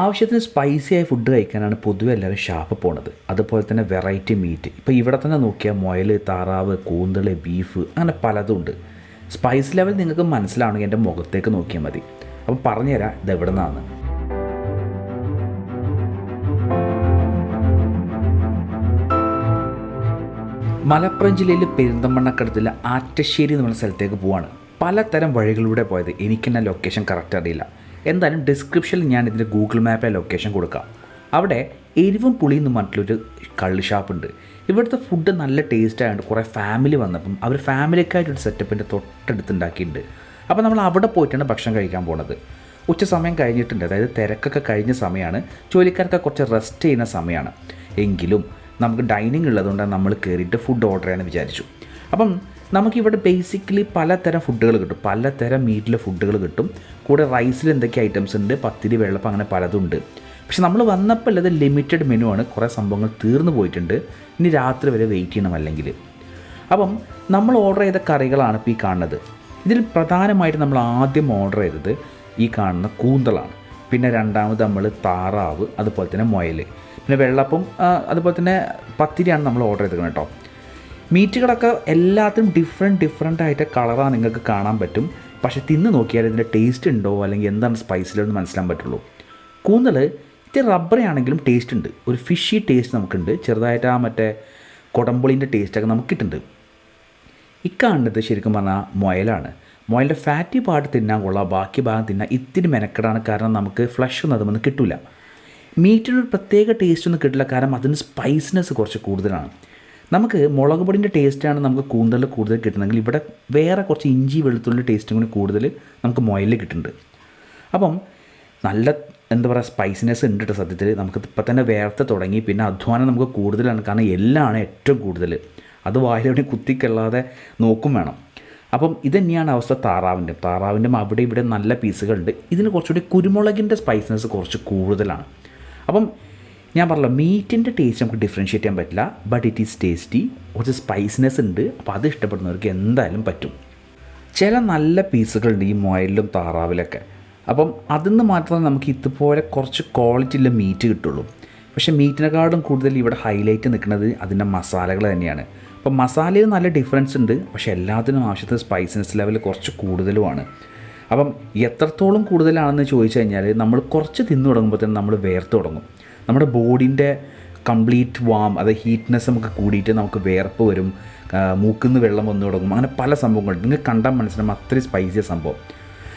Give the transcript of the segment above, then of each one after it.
ആവശ്യത്തിന് സ്പൈസി ആയ ഫുഡ് കഴിക്കാനാണ് പൊതുവെ എല്ലാവരും ഷാപ്പ് പോണത്. അതുപോലെ തന്നെ വെറൈറ്റി മീറ്റ് ഇപ്പോൾ ഇവിടെ തന്നെ നോക്കിയാൽ മുയൽ താറാവ് കൂന്തൾ ബീഫ് അങ്ങനെ പലതും ഉണ്ട്. സ്പൈസ് ലെവൽ നിങ്ങൾക്ക് മനസ്സിലാവണമെങ്കിൽ എന്റെ മുഖത്തേക്ക് നോക്കിയാൽ മതി. അപ്പം പറഞ്ഞുതരാം ഇത് എവിടെ നിന്നാണ് മലപ്പുറം ജില്ലയിൽ പെരിന്തമണ്ണക്കടത്തിലെ ആറ്റശ്ശേരി എന്ന് പറഞ്ഞ സ്ഥലത്തേക്ക് പോവാണ്. പലതരം വഴികളിലൂടെ പോയത്. എനിക്കെന്നെ ലൊക്കേഷൻ കറക്റ്റ് അറിയില്ല. എന്തായാലും ഡിസ്ക്രിപ്ഷനിൽ ഞാൻ ഇതിന്റെ ഗൂഗിൾ മാപ്പിലെ ലൊക്കേഷൻ കൊടുക്കാം. അവിടെ എരിവും പുളിയും എന്ന് പറഞ്ഞിട്ടുള്ളൊരു കള്ള് ഷാപ്പുണ്ട് ഇവിടുത്തെ ഫുഡ് നല്ല ടേസ്റ്റ് ആയതുകൊണ്ട് കുറേ ഫാമിലി വന്നപ്പം അവർ ഫാമിലിക്കായിട്ടൊരു സെറ്റപ്പിന്റെ തൊട്ടടുത്ത് ഉണ്ടാക്കിയിട്ടുണ്ട് അപ്പോൾ നമ്മൾ അവിടെ പോയിട്ടാണ് ഭക്ഷണം കഴിക്കാൻ പോണത്. ഉച്ച സമയം കഴിഞ്ഞിട്ടുണ്ട്. അതായത് തിരക്കൊക്കെ കഴിഞ്ഞ സമയമാണ് ജോലിക്കാർക്ക് കുറച്ച് റെസ്റ്റ് ചെയ്യുന്ന സമയമാണ് എങ്കിലും നമുക്ക് ഡൈനിങ് ഉള്ളതുകൊണ്ട് നമ്മൾ കയറിയിട്ട് ഫുഡ് ഓർഡർ ചെയ്യാമെന്ന് വിചാരിച്ചു. അപ്പം നമുക്കിവിടെ ബേസിക്കലി പലതരം ഫുഡുകൾ കിട്ടും. പലതരം മീറ്റിലെ ഫുഡുകൾ കിട്ടും. കൂടെ റൈസിൽ എന്തൊക്കെ ഐറ്റംസ് ഉണ്ട്? പത്തിരി വെള്ളപ്പം അങ്ങനെ പലതുണ്ട് പക്ഷെ നമ്മൾ വന്നപ്പോൾ ഉള്ളത് ലിമിറ്റഡ് മെനു ആണ്. കുറേ സംഭവങ്ങൾ തീർന്നു പോയിട്ടുണ്ട്. ഇനി രാത്രി വരെ വെയിറ്റ് ചെയ്യണം അല്ലെങ്കിൽ. അപ്പം നമ്മൾ ഓർഡർ ചെയ്ത കറികളാണ് ഇപ്പോൾ ഈ കാണുന്നത്. ഇതിൽ പ്രധാനമായിട്ട് നമ്മൾ ആദ്യം ഓർഡർ ചെയ്തത് ഈ കാണുന്ന കൂന്തളാണ്. പിന്നെ രണ്ടാമത് നമ്മൾ താറാവ് അതുപോലെ തന്നെ മുയൽ പിന്നെ വെള്ളപ്പം അതുപോലെ തന്നെ പത്തിരിയാണ് നമ്മൾ ഓർഡർ ചെയ്തത് കേട്ടോ. മീറ്റുകളൊക്കെ എല്ലാത്തിനും ഡിഫറെന്റ് ഡിഫറെന്റ് ആയിട്ട് കളറാണ് നിങ്ങൾക്ക് കാണാൻ പറ്റും. പക്ഷേ തിന്ന് നോക്കിയാൽ ഇതിന്റെ ടേസ്റ്റ് ഉണ്ടോ? അല്ലെങ്കിൽ എന്താണ് സ്പൈസിലെന്ന് മനസ്സിലാൻ പറ്റുള്ളൂ. കൂന്തൽ ഇത്തിരി റബ്ബറി ആണെങ്കിലും ടേസ്റ്റ് ഉണ്ട്. ഒരു ഫിഷി ടേസ്റ്റ് നമുക്കുണ്ട്. ചെറുതായിട്ട് ആ മറ്റേ കുടമ്പുളിന്റെ ടേസ്റ്റൊക്കെ നമുക്ക് കിട്ടുന്നുണ്ട്. ഇക്കാണുന്നത് ശരിക്കും പറഞ്ഞാൽ മുയലാണ്. മുയലിന്റെ ഫാറ്റി പാർട്ട് തിന്നാൻ കൊള്ളാം. ബാക്കി ഭാഗം തിന്നാൻ ഇത്തിരി മെനക്കെടാണ്. കാരണം നമുക്ക് ഫ്ലഷ് ഒന്നും അതുമൊന്നും കിട്ടില്ല മീറ്റിനൊരു പ്രത്യേക ടേസ്റ്റ് ഒന്നും കിട്ടില്ല. കാരണം അതിന് സ്പൈസിനെസ് കുറച്ച് കൂടുതലാണ്. നമുക്ക് മുളക് പൊടിന്റെ ടേസ്റ്റാണ് നമുക്ക് കൂന്തൽ കൂടുതൽ കിട്ടുന്നതെങ്കിൽ ഇവിടെ വേറെ കുറച്ച് ഇഞ്ചി വെളുത്തുള്ളി ടേസ്റ്റും കൂടി കൂടുതൽ നമുക്ക് മുയലിൽ കിട്ടുന്നുണ്ട്. അപ്പം നല്ല എന്താ പറയുക സ്പൈസിനെസ് ഉണ്ട് കേട്ടോ സത്യത്തിൽ. നമുക്ക് ഇപ്പം തന്നെ വേർത്ത് തുടങ്ങി പിന്നെ അധ്വാനം നമുക്ക് കൂടുതലാണ്. കാരണം എല്ലാമാണ് ഏറ്റവും കൂടുതൽ. അത് വായിലെവിടെ കുത്തിക്കല്ലാതെ നോക്കും വേണം. അപ്പം ഇത് തന്നെയാണ് അവസ്ഥ താറാവിന്റെ. താറാവിന്റെ അവിടെ ഇവിടെ നല്ല പീസുകളുണ്ട്. ഇതിന് കുറച്ചുകൂടി കുരുമുളകിന്റെ സ്പൈസിനെസ് കുറച്ച് കൂടുതലാണ്. അപ്പം ഞാൻ പറഞ്ഞല്ലോ മീറ്റിന്റെ ടേസ്റ്റ് നമുക്ക് ഡിഫറൻഷ്യേറ്റ് ചെയ്യാൻ പറ്റില്ല ബട്ട് ഇറ്റ് ഈസ് ടേസ്റ്റി കുറച്ച് സ്പൈസിനെസ് ഉണ്ട് അപ്പോൾ അത് ഇഷ്ടപ്പെടുന്നവർക്ക് എന്തായാലും പറ്റും. ചില നല്ല പീസുകളുണ്ട് ഈ മൊയലിലും താറാവിലൊക്കെ. അപ്പം അതിൽ നിന്ന് മാത്രമേ നമുക്ക് ഇതുപോലെ കുറച്ച് ക്വാളിറ്റിയുള്ള മീറ്റ് കിട്ടുള്ളൂ. പക്ഷേ മീറ്റിനെക്കാളും കൂടുതൽ ഇവിടെ ഹൈലൈറ്റ് നിൽക്കുന്നത് അതിന്റെ മസാലകൾ തന്നെയാണ്. അപ്പം മസാലയിൽ നല്ല ഡിഫറൻസ് ഉണ്ട് പക്ഷേ എല്ലാത്തിനും ആവശ്യത്തിന് സ്പൈസിനെസ് ലെവൽ കുറച്ച് കൂടുതലുമാണ്. അപ്പം എത്രത്തോളം കൂടുതലാണെന്ന് ചോദിച്ചു കഴിഞ്ഞാൽ നമ്മൾ കുറച്ച് തിന്നു തുടങ്ങുമ്പോൾ തന്നെ നമ്മൾ വേർത്ത് തുടങ്ങും. നമ്മുടെ ബോഡിന്റെ കംപ്ലീറ്റ് വാം അത് ഹീറ്റ്നെസ് നമുക്ക് കൂടിയിട്ട് നമുക്ക് വേർപ്പ് വരും മൂക്കുന്ന് വെള്ളം വന്നു തുടങ്ങും അങ്ങനെ പല സംഭവങ്ങളുണ്ട്. നിങ്ങൾക്ക് കണ്ടാൽ മനസ്സിലാവും അത്രയും സ്പൈസിയ സംഭവം.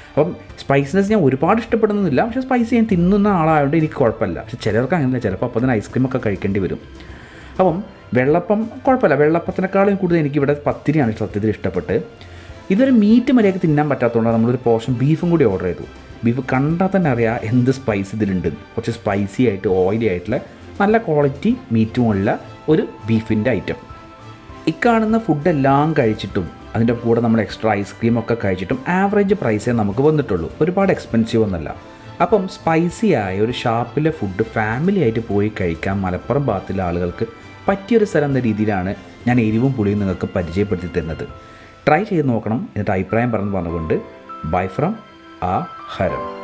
അപ്പം സ്പൈസിനെസ് ഞാൻ ഒരുപാട് ഇഷ്ടപ്പെടുന്നില്ല പക്ഷേ സ്പൈസി ഞാൻ തിന്നുന്ന ആളായതുകൊണ്ട് എനിക്ക് കുഴപ്പമില്ല. പക്ഷെ ചിലർക്ക് അങ്ങനെയല്ല ചിലപ്പോൾ അപ്പോൾ തന്നെ ഐസ്ക്രീമൊക്കെ കഴിക്കേണ്ടി വരും. അപ്പം വെള്ളപ്പം കുഴപ്പമില്ല വെള്ളപ്പത്തിനേക്കാളും കൂടുതൽ എനിക്കിവിടെ പത്തിരിയാണ് സത്യത്തിൽ ഇഷ്ടപ്പെട്ട്. ഇതൊരു മീറ്റ് മര്യാദയ്ക്ക് തിന്നാൻ പറ്റാത്തതുകൊണ്ട് നമ്മളൊരു പോർഷൻ ബീഫും കൂടി ഓർഡർ ചെയ്തു. ബീഫ് കണ്ടാൽ തന്നെ അറിയാം എന്ത് സ്പൈസ് ഇതിലുണ്ട്. കുറച്ച് സ്പൈസി ആയിട്ട് ഓയിലി ആയിട്ടുള്ള നല്ല ക്വാളിറ്റി മീറ്റുമുള്ള ഒരു ബീഫിന്റെ ഐറ്റം ഇക്കാണുന്ന ഫുഡെല്ലാം കഴിച്ചിട്ടും അതിന്റെ കൂടെ നമ്മൾ എക്സ്ട്രാ ഐസ്ക്രീം ഒക്കെ കഴിച്ചിട്ടും ആവറേജ് പ്രൈസേ നമുക്ക് വന്നിട്ടുള്ളൂ. ഒരുപാട് എക്സ്പെൻസീവ് ഒന്നല്ല അപ്പം സ്പൈസി ആയ ഒരു ഷാപ്പിലെ ഫുഡ് ഫാമിലി ആയിട്ട് പോയി കഴിക്കാൻ മലപ്പുറം ഭാഗത്തിലെ ആളുകൾക്ക് പറ്റിയൊരു സ്ഥലം എന്ന രീതിയിലാണ് ഞാൻ എരിവും പുളിയും നിങ്ങൾക്ക് പരിചയപ്പെടുത്തി തരുന്നത്. ട്രൈ ചെയ്ത് നോക്കണം. എന്നിട്ട് അഭിപ്രായം പറഞ്ഞു പറഞ്ഞുകൊണ്ട് ബൈ ഫ്രം ആ ഹരം.